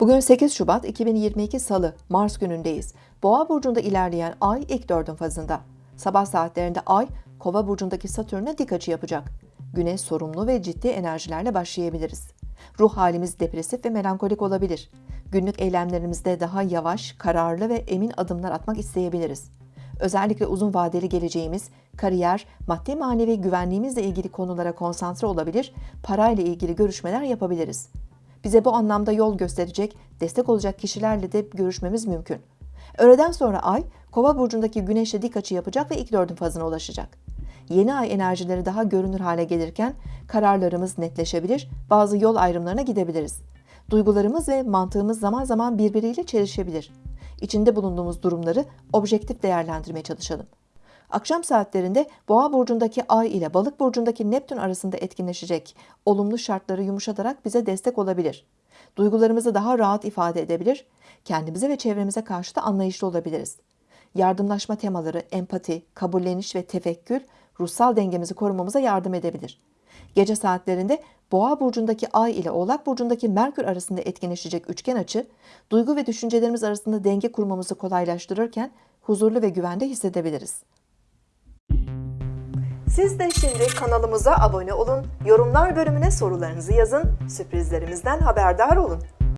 Bugün 8 Şubat 2022 Salı, Mars günündeyiz. Boğa burcunda ilerleyen ay ilk dördün fazında. Sabah saatlerinde ay, Kova burcundaki Satürn'e dik açı yapacak. Güne sorumlu ve ciddi enerjilerle başlayabiliriz. Ruh halimiz depresif ve melankolik olabilir. Günlük eylemlerimizde daha yavaş, kararlı ve emin adımlar atmak isteyebiliriz. Özellikle uzun vadeli geleceğimiz, kariyer, maddi manevi güvenliğimizle ilgili konulara konsantre olabilir, parayla ilgili görüşmeler yapabiliriz. Bize bu anlamda yol gösterecek, destek olacak kişilerle de görüşmemiz mümkün. Öğleden sonra ay, Kova burcundaki Güneş'e dik açı yapacak ve ilk dördün fazına ulaşacak. Yeni ay enerjileri daha görünür hale gelirken kararlarımız netleşebilir, bazı yol ayrımlarına gidebiliriz. Duygularımız ve mantığımız zaman zaman birbiriyle çelişebilir. İçinde bulunduğumuz durumları objektif değerlendirmeye çalışalım. Akşam saatlerinde Boğa burcundaki Ay ile Balık burcundaki Neptün arasında etkinleşecek olumlu şartları yumuşatarak bize destek olabilir. Duygularımızı daha rahat ifade edebilir, kendimize ve çevremize karşı da anlayışlı olabiliriz. Yardımlaşma temaları, empati, kabulleniş ve tefekkür ruhsal dengemizi korumamıza yardım edebilir. Gece saatlerinde Boğa burcundaki Ay ile Oğlak burcundaki Merkür arasında etkinleşecek üçgen açı, duygu ve düşüncelerimiz arasında denge kurmamızı kolaylaştırırken huzurlu ve güvende hissedebiliriz. Siz de şimdi kanalımıza abone olun, yorumlar bölümüne sorularınızı yazın, sürprizlerimizden haberdar olun.